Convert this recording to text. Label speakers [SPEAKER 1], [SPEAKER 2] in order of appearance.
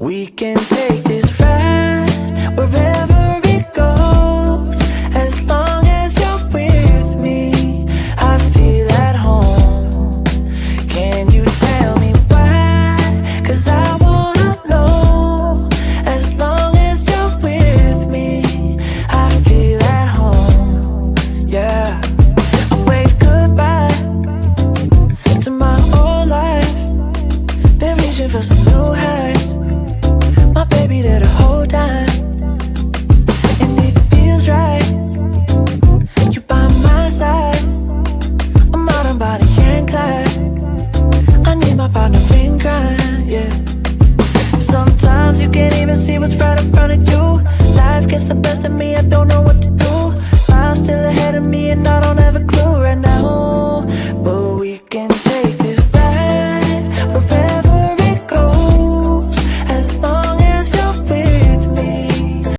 [SPEAKER 1] We can take this ride wherever it goes. As long as you're with me I feel at home. Can you tell me why? Cause I wanna know. As long as you're with me I feel at home. Yeah. I wave goodbye To my old life. Been reaching for some new You can't even see what's right in front of you. Life gets the best of me, I don't know what to do. Miles still ahead of me and I don't have a clue.